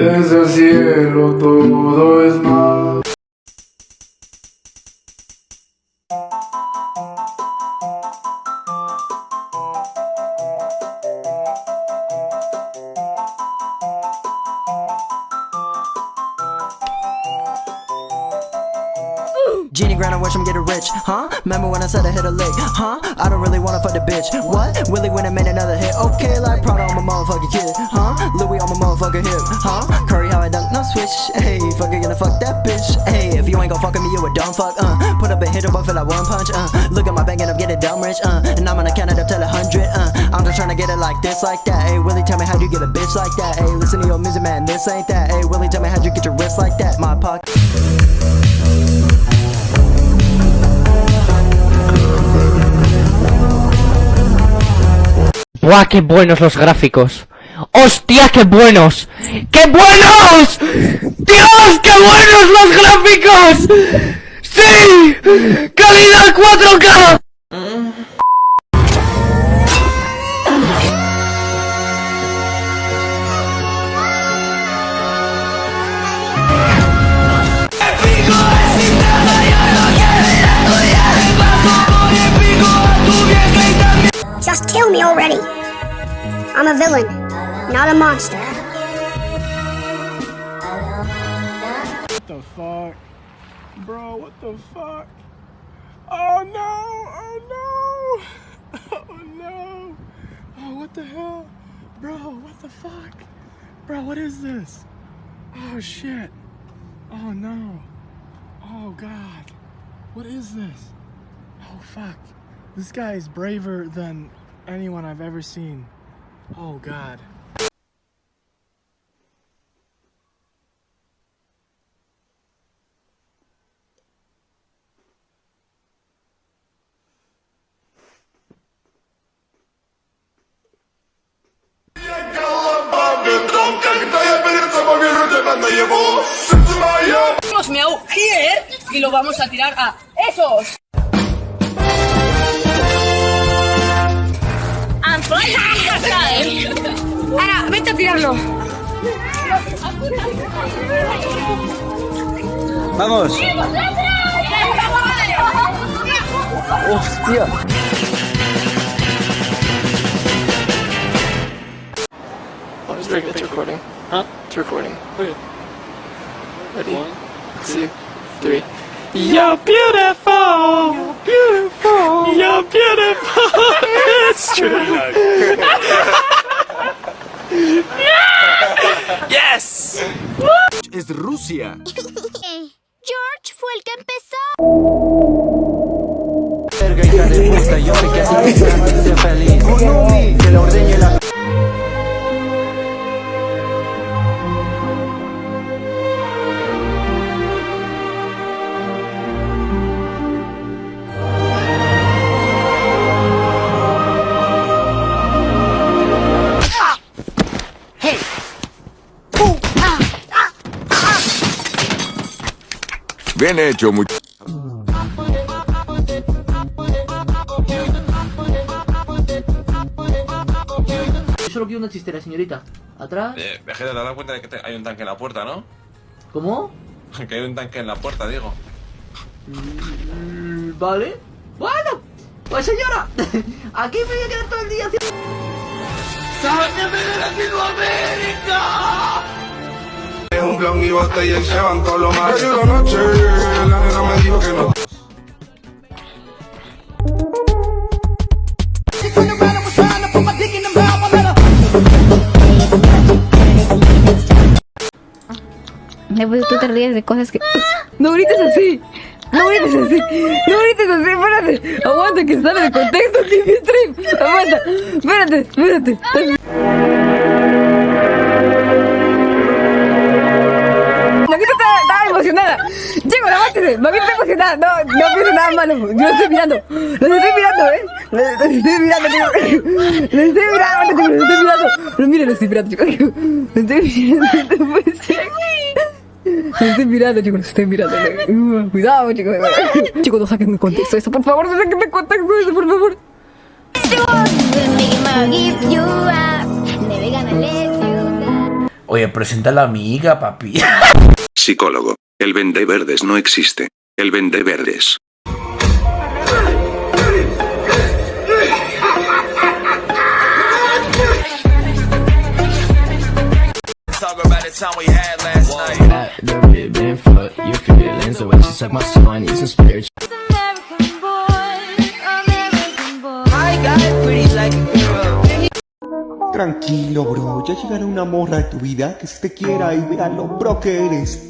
Desde el cielo todo es más. Genie grind, I watch him get rich, huh? Remember when I said I hit a lick, huh? I don't really wanna fuck the bitch, what? Willie when I made another hit, okay, like Prada on my motherfucking kid, huh? Louis on my motherfucking hip, huh? Curry how I dunk, no switch, hey, fucking gonna fuck that bitch, hey, if you ain't gon' fuck with me, you a dumb fuck, uh, put up a hit up for like one punch, uh, look at my bank and I'm getting dumb rich, uh, and I'm gonna count it up till a hundred, uh, I'm just trying to get it like this, like that, hey, Willie tell me how you get a bitch like that, hey, listen to your music, man, this ain't that, hey, Willie tell me how you get your wrist like that, my pocket. ¡Buah, qué buenos los gráficos! ¡Hostia, qué buenos! ¡Qué buenos! ¡Dios, qué buenos los gráficos! ¡Sí! ¡Calidad 4K! Just kill me already. I'm a villain, not a monster. What the fuck? Bro, what the fuck? Oh no! Oh no! Oh no! Oh, what the hell? Bro, what the fuck? Bro, what is this? Oh shit! Oh no! Oh god! What is this? Oh fuck! This guy is braver than anyone I've ever seen. Oh god. Hemos meado here y lo vamos a tirar a esos. Ahora, vete a tirarlo. Vamos. Hostia. Oh, it's, it's recording. Huh? It's recording. Oh, okay. Ready? One, two, three. You're beautiful. You're beautiful. You're beautiful. it's true. yes. es Rusia. George fue el que empezó. Verga, hija de puta, yo sé que a ti te encanta ser feliz. Que la ordeñe la Bien hecho, much Yo solo quiero una chistera, señorita. Atrás. Eh, Vegeta, te has dado cuenta de que te- hay un tanque en la puerta, ¿no? ¿Cómo? Que hay un tanque en la puerta, digo. Mm, Vale. Bueno. Pues señora. Aquí me voy a quedar todo el día haciendo... ¡Sáqueme de Latinoamérica! Blon y botella y se van todos los machos. Ayer noche, la nena me dijo que no. Después tú te ríes de cosas que... No grites así. No grites así. No grites así. Espérate. Aguanta que sale de contexto aquí mi stream. Aguanta. Espérate. Espérate. Aguántense. Maguita está emocionada. No, no pienso nada malo. Yo lo estoy mirando. Los estoy mirando, ¿eh? Los estoy mirando, chicos. Los estoy mirando, chicos. Los estoy mirando. No, miren, los estoy mirando, chicos. Los estoy mirando. No puede ser. Los estoy mirando, chicos, los estoy mirando. Uh, Cuidado, chicos. Chicos, no saquen de contexto eso, por favor, no saquen de contexto eso, por favor. Oye, presenta a la amiga, papi. Psicólogo. El vende verdes no existe. El vende verdes. Tranquilo, bro, ya llegará una morra de tu vida que se te quiera y vea lo bro que eres.